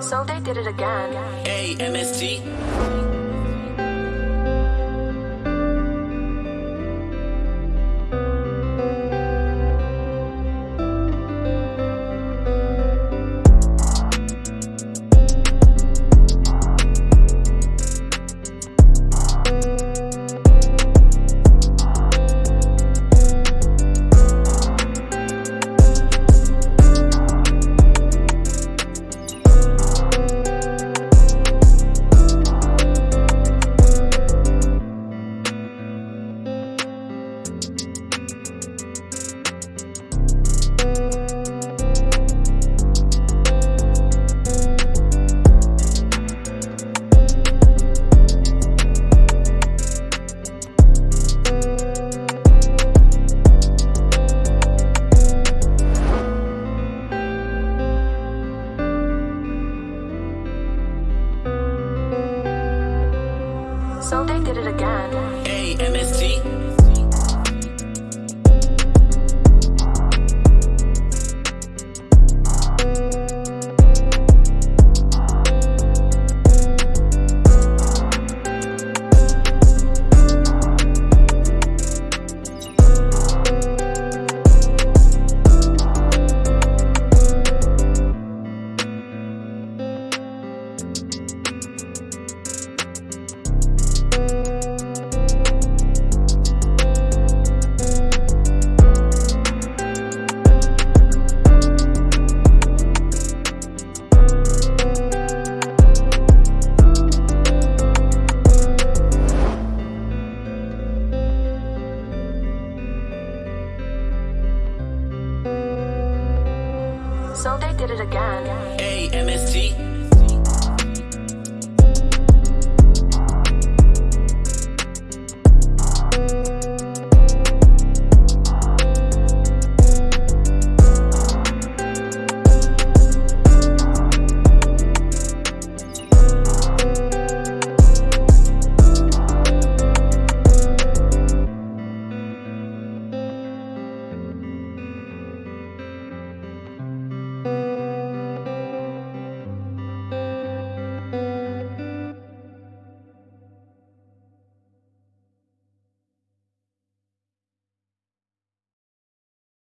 So they did it again. A M So they did it again. So they did it again. T.